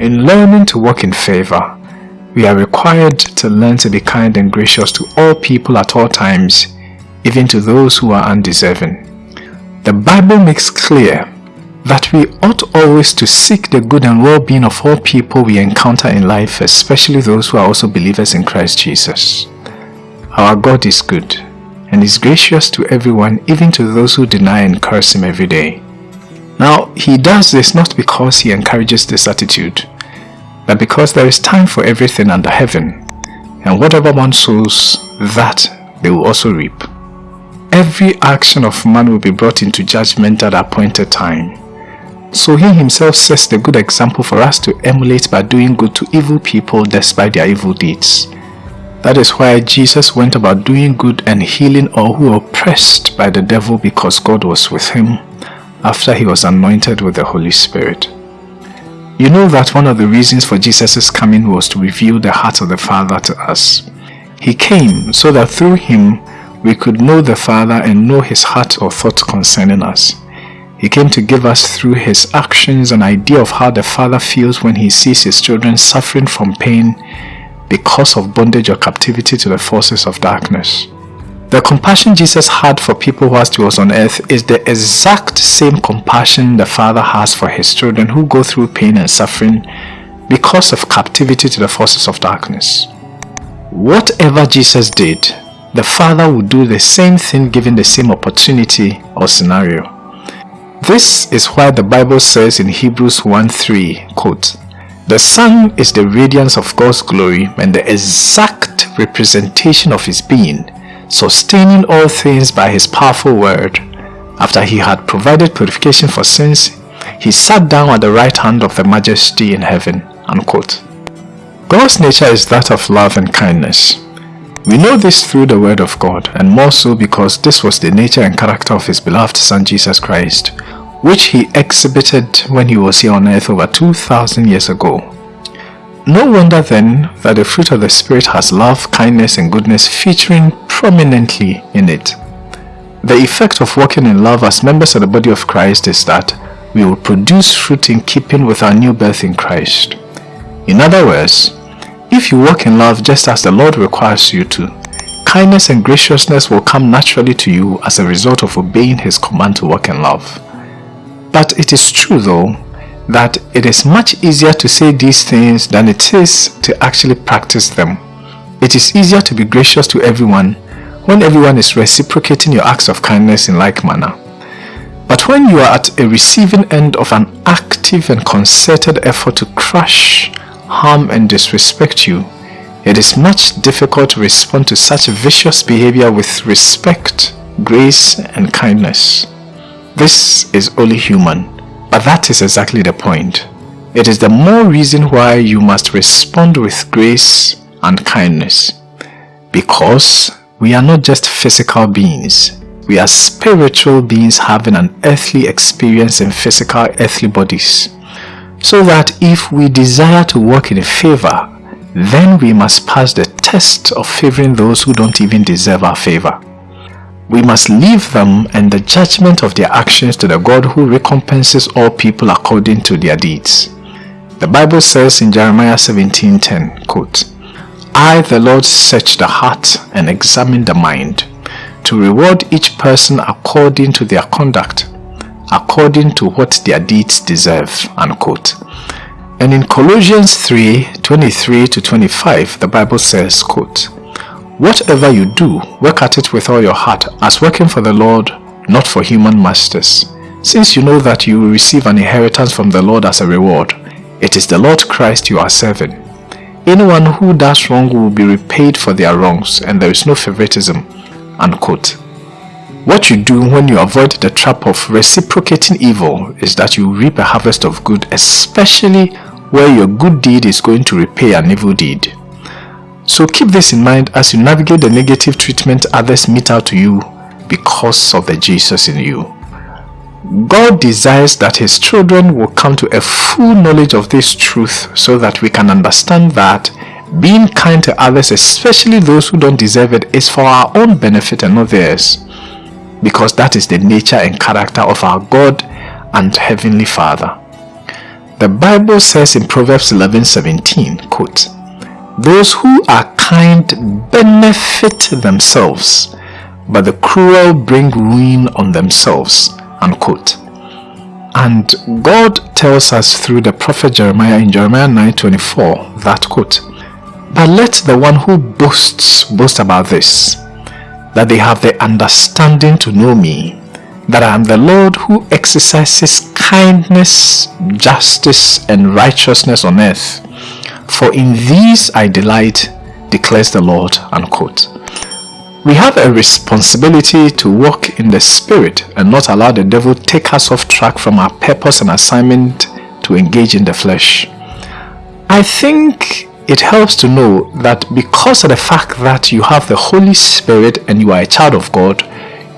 In learning to walk in favor, we are required to learn to be kind and gracious to all people at all times, even to those who are undeserving. The Bible makes clear that we ought always to seek the good and well-being of all people we encounter in life, especially those who are also believers in Christ Jesus. Our God is good and is gracious to everyone, even to those who deny and curse Him every day. Now, He does this not because He encourages this attitude, but because there is time for everything under heaven, and whatever one sows, that they will also reap. Every action of man will be brought into judgment at appointed time. So he himself sets the good example for us to emulate by doing good to evil people despite their evil deeds. That is why Jesus went about doing good and healing all who were oppressed by the devil because God was with him after he was anointed with the Holy Spirit. You know that one of the reasons for Jesus' coming was to reveal the heart of the Father to us. He came so that through him we could know the Father and know his heart or thought concerning us. He came to give us through his actions an idea of how the Father feels when he sees his children suffering from pain because of bondage or captivity to the forces of darkness. The compassion Jesus had for people whilst he was on earth is the exact same compassion the Father has for his children who go through pain and suffering because of captivity to the forces of darkness. Whatever Jesus did, the Father would do the same thing given the same opportunity or scenario. This is why the Bible says in Hebrews 1.3, quote, The Son is the radiance of God's glory and the exact representation of His being, sustaining all things by his powerful word. After he had provided purification for sins, he sat down at the right hand of the majesty in heaven. Unquote. God's nature is that of love and kindness. We know this through the word of God and more so because this was the nature and character of his beloved son Jesus Christ, which he exhibited when he was here on earth over 2000 years ago. No wonder then that the fruit of the Spirit has love, kindness and goodness featuring prominently in it. The effect of walking in love as members of the body of Christ is that we will produce fruit in keeping with our new birth in Christ. In other words, if you walk in love just as the Lord requires you to, kindness and graciousness will come naturally to you as a result of obeying His command to walk in love. But it is true though that it is much easier to say these things than it is to actually practice them. It is easier to be gracious to everyone when everyone is reciprocating your acts of kindness in like manner. But when you are at a receiving end of an active and concerted effort to crush, harm and disrespect you, it is much difficult to respond to such vicious behavior with respect, grace and kindness. This is only human but that is exactly the point. It is the more reason why you must respond with grace and kindness. Because we are not just physical beings. We are spiritual beings having an earthly experience in physical earthly bodies. So that if we desire to work in favor, then we must pass the test of favoring those who don't even deserve our favor we must leave them and the judgment of their actions to the God who recompenses all people according to their deeds. The Bible says in Jeremiah 17:10, quote, I, the Lord, search the heart and examine the mind, to reward each person according to their conduct, according to what their deeds deserve. Unquote. And in Colossians 3, 23 to 25, the Bible says, quote, Whatever you do, work at it with all your heart, as working for the Lord, not for human masters. Since you know that you will receive an inheritance from the Lord as a reward, it is the Lord Christ you are serving. Anyone who does wrong will be repaid for their wrongs, and there is no favoritism. Unquote. What you do when you avoid the trap of reciprocating evil is that you reap a harvest of good, especially where your good deed is going to repay an evil deed. So keep this in mind as you navigate the negative treatment others mete out to you because of the Jesus in you. God desires that his children will come to a full knowledge of this truth so that we can understand that being kind to others, especially those who don't deserve it, is for our own benefit and not theirs. Because that is the nature and character of our God and Heavenly Father. The Bible says in Proverbs 11:17, quote, Those who are kind benefit themselves, but the cruel bring ruin on themselves, unquote. And God tells us through the prophet Jeremiah in Jeremiah 9:24 that quote, But let the one who boasts boast about this, that they have the understanding to know me, that I am the Lord who exercises kindness, justice, and righteousness on earth. For in these I delight, declares the Lord. Unquote. We have a responsibility to walk in the Spirit and not allow the devil take us off track from our purpose and assignment to engage in the flesh. I think it helps to know that because of the fact that you have the Holy Spirit and you are a child of God,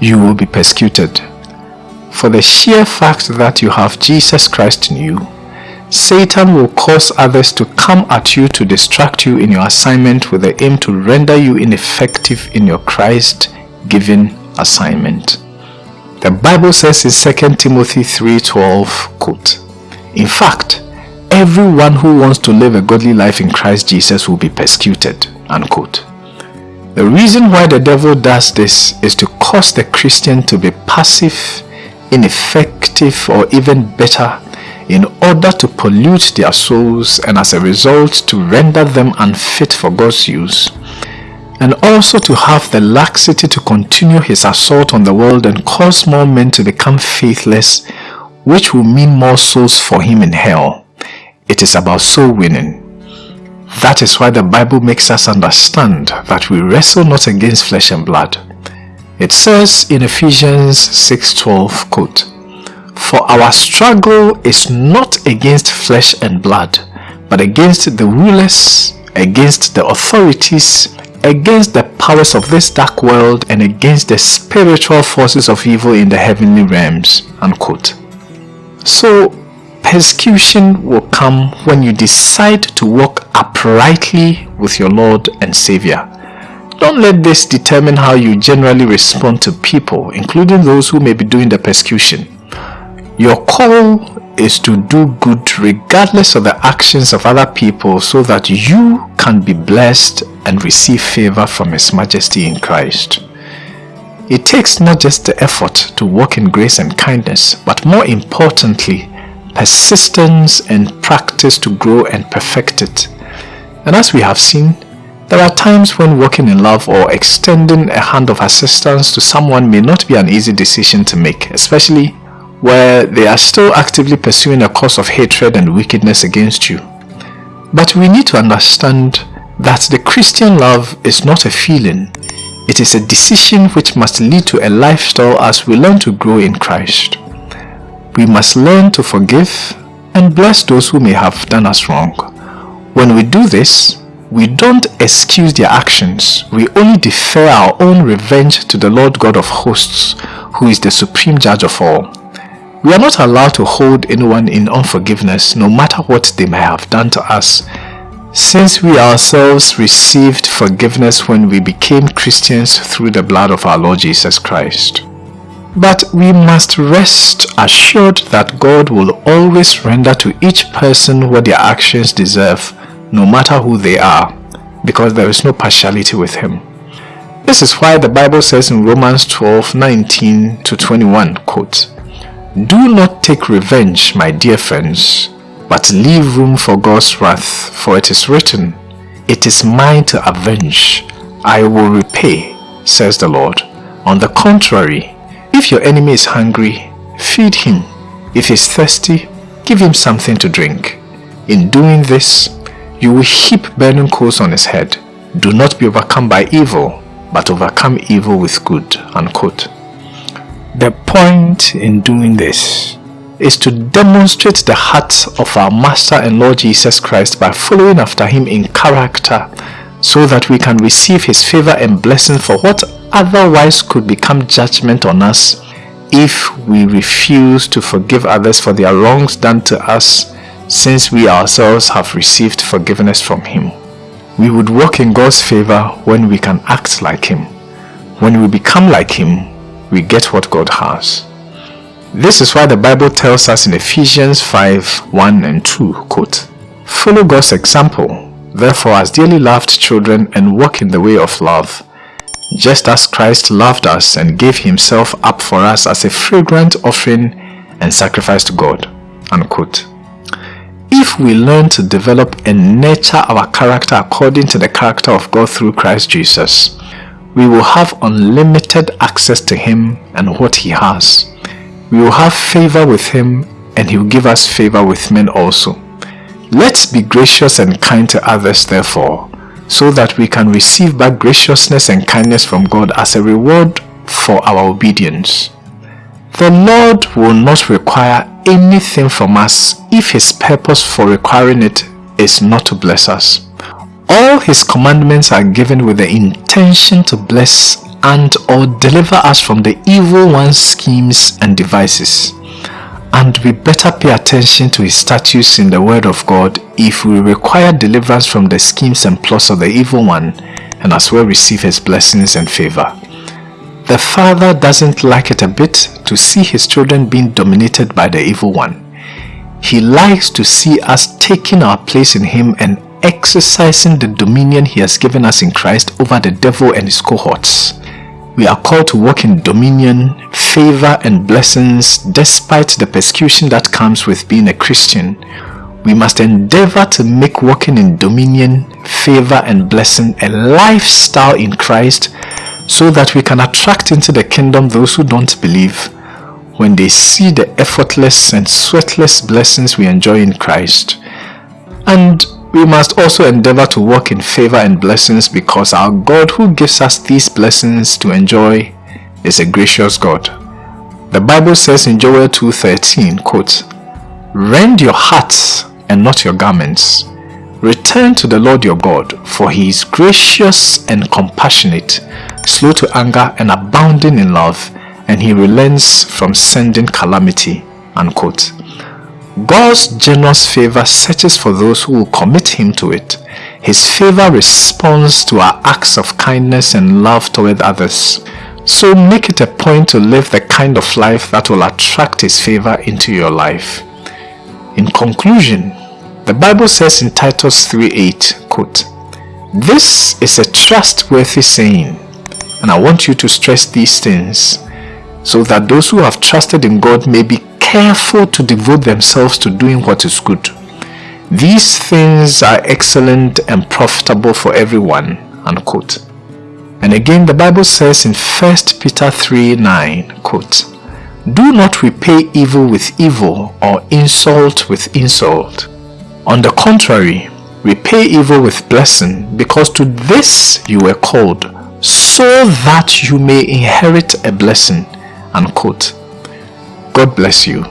you will be persecuted. For the sheer fact that you have Jesus Christ in you, Satan will cause others to come at you to distract you in your assignment with the aim to render you ineffective in your Christ-given assignment. The Bible says in 2 Timothy 3.12, quote, In fact, everyone who wants to live a godly life in Christ Jesus will be persecuted, unquote. The reason why the devil does this is to cause the Christian to be passive, ineffective, or even better in order to pollute their souls and as a result to render them unfit for God's use and also to have the laxity to continue his assault on the world and cause more men to become faithless which will mean more souls for him in hell. It is about soul winning. That is why the Bible makes us understand that we wrestle not against flesh and blood. It says in Ephesians 6.12, quote, for our struggle is not against flesh and blood, but against the rulers, against the authorities, against the powers of this dark world, and against the spiritual forces of evil in the heavenly realms. Unquote. So, persecution will come when you decide to walk uprightly with your Lord and Savior. Don't let this determine how you generally respond to people, including those who may be doing the persecution. Your call is to do good regardless of the actions of other people so that you can be blessed and receive favor from His Majesty in Christ. It takes not just the effort to walk in grace and kindness, but more importantly, persistence and practice to grow and perfect it. And as we have seen, there are times when walking in love or extending a hand of assistance to someone may not be an easy decision to make, especially where they are still actively pursuing a course of hatred and wickedness against you. But we need to understand that the Christian love is not a feeling. It is a decision which must lead to a lifestyle as we learn to grow in Christ. We must learn to forgive and bless those who may have done us wrong. When we do this, we don't excuse their actions, we only defer our own revenge to the Lord God of hosts, who is the supreme judge of all. We are not allowed to hold anyone in unforgiveness no matter what they may have done to us since we ourselves received forgiveness when we became Christians through the blood of our Lord Jesus Christ. But we must rest assured that God will always render to each person what their actions deserve, no matter who they are, because there is no partiality with Him. This is why the Bible says in Romans 12, 19 to 21, quote, do not take revenge, my dear friends, but leave room for God's wrath, for it is written, It is mine to avenge, I will repay, says the Lord. On the contrary, if your enemy is hungry, feed him. If he is thirsty, give him something to drink. In doing this, you will heap burning coals on his head. Do not be overcome by evil, but overcome evil with good. Unquote. The point in doing this is to demonstrate the heart of our Master and Lord Jesus Christ by following after Him in character so that we can receive His favor and blessing for what otherwise could become judgment on us if we refuse to forgive others for their wrongs done to us since we ourselves have received forgiveness from Him. We would walk in God's favor when we can act like Him. When we become like Him, we get what God has. This is why the Bible tells us in Ephesians 5 1 and 2, quote, Follow God's example, therefore, as dearly loved children, and walk in the way of love, just as Christ loved us and gave himself up for us as a fragrant offering and sacrifice to God. Unquote. If we learn to develop and nurture our character according to the character of God through Christ Jesus, we will have unlimited access to Him and what He has. We will have favor with Him and He will give us favor with men also. Let's be gracious and kind to others therefore, so that we can receive back graciousness and kindness from God as a reward for our obedience. The Lord will not require anything from us if His purpose for requiring it is not to bless us. All His commandments are given with the intention to bless and or deliver us from the evil one's schemes and devices. And we better pay attention to his statutes in the word of God if we require deliverance from the schemes and plots of the evil one and as well receive his blessings and favor. The father doesn't like it a bit to see his children being dominated by the evil one. He likes to see us taking our place in him and exercising the dominion he has given us in Christ over the devil and his cohorts. We are called to walk in dominion, favor and blessings despite the persecution that comes with being a Christian. We must endeavor to make walking in dominion, favor and blessing a lifestyle in Christ so that we can attract into the kingdom those who don't believe when they see the effortless and sweatless blessings we enjoy in Christ. And we must also endeavor to walk in favor and blessings because our God who gives us these blessings to enjoy is a gracious God. The Bible says in Joel 2.13, quote, Rend your hearts and not your garments. Return to the Lord your God, for he is gracious and compassionate, slow to anger and abounding in love, and he relents from sending calamity. Unquote. God's generous favor searches for those who will commit him to it. His favor responds to our acts of kindness and love toward others. So make it a point to live the kind of life that will attract his favor into your life. In conclusion, the Bible says in Titus 3.8, quote, This is a trustworthy saying, and I want you to stress these things, so that those who have trusted in God may be careful to devote themselves to doing what is good. These things are excellent and profitable for everyone. Unquote. And again the Bible says in 1 Peter 3 9, quote, Do not repay evil with evil or insult with insult. On the contrary, repay evil with blessing because to this you were called so that you may inherit a blessing. Unquote. God bless you.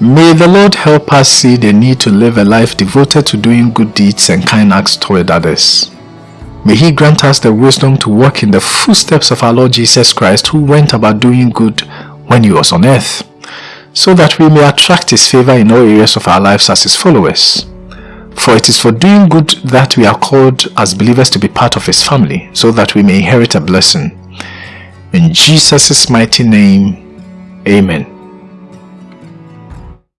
May the Lord help us see the need to live a life devoted to doing good deeds and kind acts toward others. May He grant us the wisdom to walk in the footsteps of our Lord Jesus Christ who went about doing good when He was on earth, so that we may attract His favor in all areas of our lives as His followers. For it is for doing good that we are called as believers to be part of His family, so that we may inherit a blessing. In Jesus' mighty name, Amen.